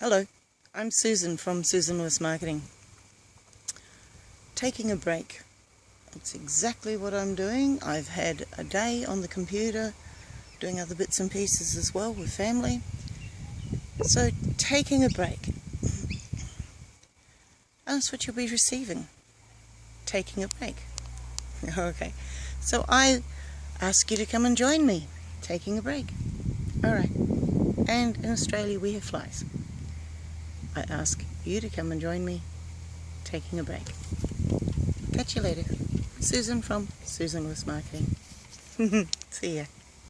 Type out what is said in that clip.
Hello, I'm Susan from Susan Lewis Marketing. Taking a break. That's exactly what I'm doing. I've had a day on the computer doing other bits and pieces as well with family. So taking a break. And that's what you'll be receiving. Taking a break. Okay. So I ask you to come and join me taking a break. Alright. And in Australia we have flies. I ask you to come and join me taking a break. Catch you later. Susan from Susan Lewis Marketing. See ya.